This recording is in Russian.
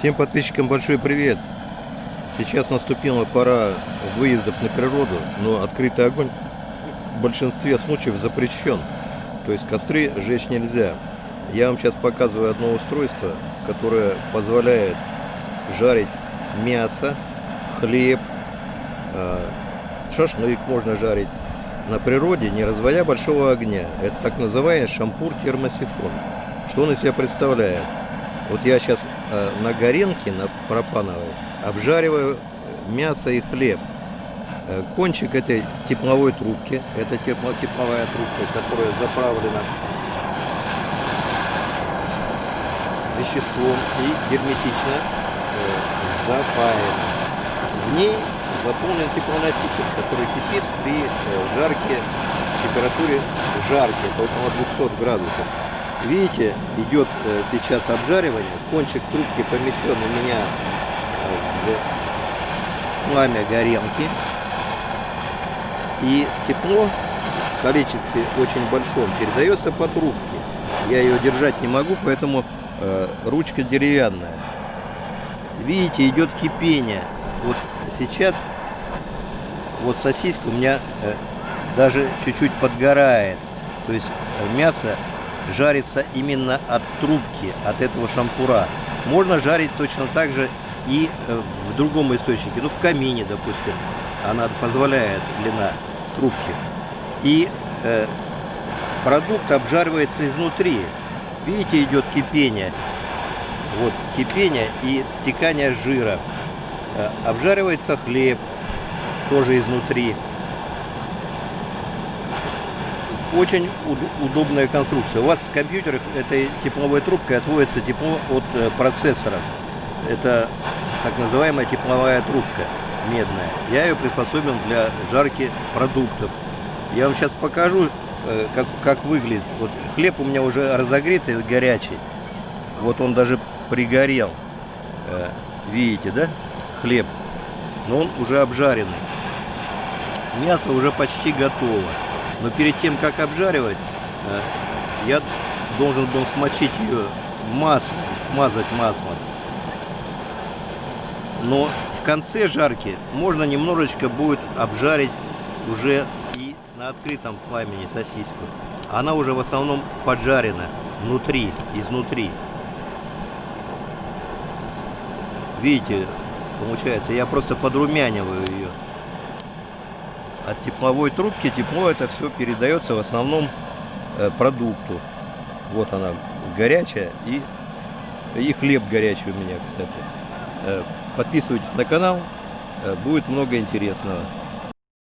Всем подписчикам большой привет! Сейчас наступила пора выездов на природу, но открытый огонь в большинстве случаев запрещен. То есть костры жечь нельзя. Я вам сейчас показываю одно устройство, которое позволяет жарить мясо, хлеб, а, шашлык можно жарить на природе, не разводя большого огня. Это так называемый шампур термосифон. Что он из себя представляет? Вот я сейчас э, на горенке, на пропановой, обжариваю мясо и хлеб. Э, кончик этой тепловой трубки, это тепло, тепловая трубка, которая заправлена веществом и герметично э, запаяна. В ней заполнен теплоноситель, который кипит при жарке, температуре жарки, около 200 градусов. Видите, идет э, сейчас обжаривание. Кончик трубки помещен у меня э, в пламя горелки. И тепло в количестве очень большом передается по трубке. Я ее держать не могу, поэтому э, ручка деревянная. Видите, идет кипение. Вот сейчас вот сосиска у меня даже чуть-чуть подгорает. То есть мясо жарится именно от трубки, от этого шампура. Можно жарить точно так же и э, в другом источнике, ну в камине, допустим, она позволяет длина трубки. И э, продукт обжаривается изнутри. Видите, идет кипение. Вот кипение и стекание жира. Э, обжаривается хлеб тоже изнутри. Очень удобная конструкция. У вас в компьютерах этой тепловой трубкой отводится тепло от э, процессора. Это так называемая тепловая трубка медная. Я ее приспособил для жарки продуктов. Я вам сейчас покажу, э, как, как выглядит. Вот хлеб у меня уже разогретый, горячий. Вот он даже пригорел. Э, видите, да? Хлеб. Но он уже обжаренный. Мясо уже почти готово. Но перед тем, как обжаривать, э, я должен был смочить ее маслом, смазать маслом. Но в конце жарки можно немножечко будет обжарить уже и на открытом пламени сосиску. Она уже в основном поджарена внутри, изнутри. Видите, получается, я просто подрумяниваю ее от тепловой трубки тепло это все передается в основном э, продукту. Вот она горячая и, и хлеб горячий у меня, кстати. Э, подписывайтесь на канал, э, будет много интересного.